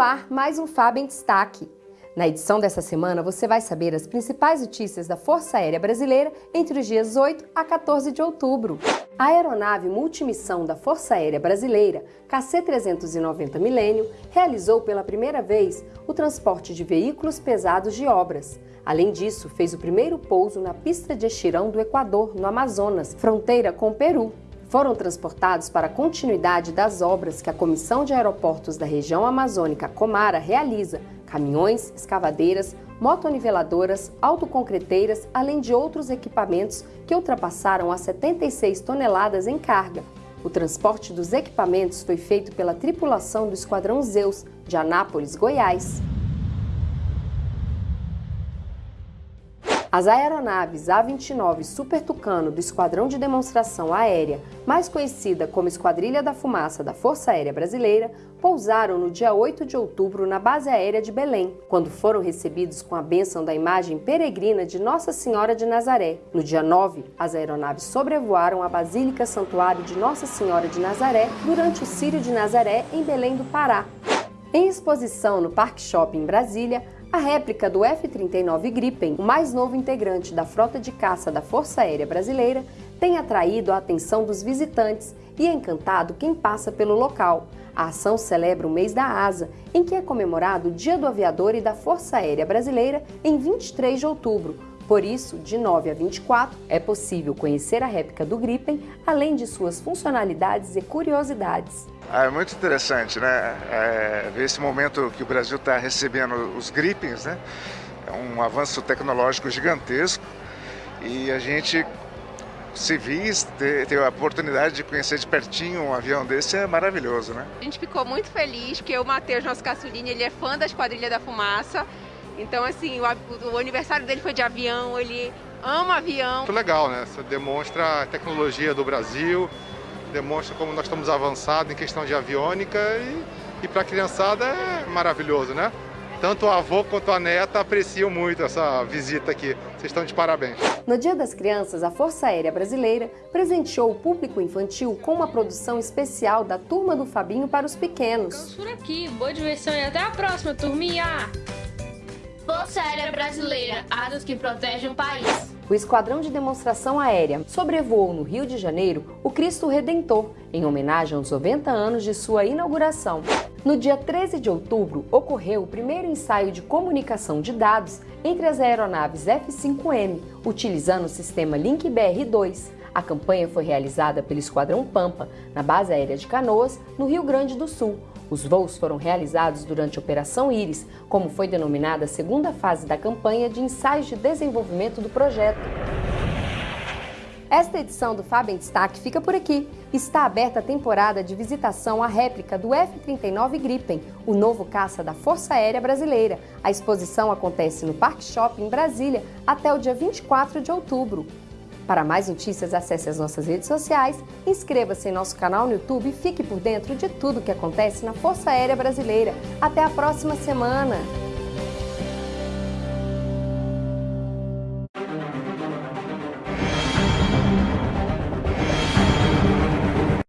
ar mais um Fábio em Destaque. Na edição dessa semana, você vai saber as principais notícias da Força Aérea Brasileira entre os dias 8 a 14 de outubro. A aeronave multimissão da Força Aérea Brasileira, KC-390 Milênio, realizou pela primeira vez o transporte de veículos pesados de obras. Além disso, fez o primeiro pouso na pista de Estirão do Equador, no Amazonas, fronteira com o Peru foram transportados para a continuidade das obras que a Comissão de Aeroportos da Região Amazônica Comara realiza, caminhões, escavadeiras, motoniveladoras, autoconcreteiras, além de outros equipamentos que ultrapassaram as 76 toneladas em carga. O transporte dos equipamentos foi feito pela tripulação do Esquadrão Zeus, de Anápolis, Goiás. As aeronaves A-29 Super Tucano do Esquadrão de Demonstração Aérea, mais conhecida como Esquadrilha da Fumaça da Força Aérea Brasileira, pousaram no dia 8 de outubro na base aérea de Belém, quando foram recebidos com a bênção da imagem peregrina de Nossa Senhora de Nazaré. No dia 9, as aeronaves sobrevoaram a Basílica Santuário de Nossa Senhora de Nazaré durante o Círio de Nazaré em Belém do Pará. Em exposição no Parque Shopping Brasília, a réplica do F-39 Gripen, o mais novo integrante da frota de caça da Força Aérea Brasileira, tem atraído a atenção dos visitantes e encantado quem passa pelo local. A ação celebra o mês da Asa, em que é comemorado o Dia do Aviador e da Força Aérea Brasileira em 23 de outubro. Por isso, de 9 a 24, é possível conhecer a réplica do Gripen, além de suas funcionalidades e curiosidades. Ah, é muito interessante, né? É, ver esse momento que o Brasil está recebendo os Gripens, né? É um avanço tecnológico gigantesco e a gente civis ter, ter a oportunidade de conhecer de pertinho um avião desse é maravilhoso, né? A gente ficou muito feliz porque o Matheus, nosso caçulinha, ele é fã da Esquadrilha da Fumaça. Então, assim, o, o aniversário dele foi de avião, ele ama avião. Muito legal, né? Isso demonstra a tecnologia do Brasil, demonstra como nós estamos avançados em questão de aviônica e, e para a criançada é maravilhoso, né? Tanto o avô quanto a neta apreciam muito essa visita aqui. Vocês estão de parabéns. No Dia das Crianças, a Força Aérea Brasileira presenteou o público infantil com uma produção especial da Turma do Fabinho para os pequenos. Ficamos por aqui. Boa diversão e até a próxima, turminha! Força Aérea Brasileira, asas que protegem o país o Esquadrão de Demonstração Aérea sobrevoou no Rio de Janeiro o Cristo Redentor, em homenagem aos 90 anos de sua inauguração. No dia 13 de outubro, ocorreu o primeiro ensaio de comunicação de dados entre as aeronaves F-5M, utilizando o sistema Link BR-2. A campanha foi realizada pelo Esquadrão Pampa, na base aérea de Canoas, no Rio Grande do Sul, os voos foram realizados durante a Operação Íris, como foi denominada a segunda fase da campanha de ensaios de desenvolvimento do projeto. Esta edição do Fábio em Destaque fica por aqui. Está aberta a temporada de visitação à réplica do F-39 Gripen, o novo caça da Força Aérea Brasileira. A exposição acontece no Parque Shopping em Brasília até o dia 24 de outubro. Para mais notícias, acesse as nossas redes sociais, inscreva-se em nosso canal no YouTube e fique por dentro de tudo o que acontece na Força Aérea Brasileira. Até a próxima semana!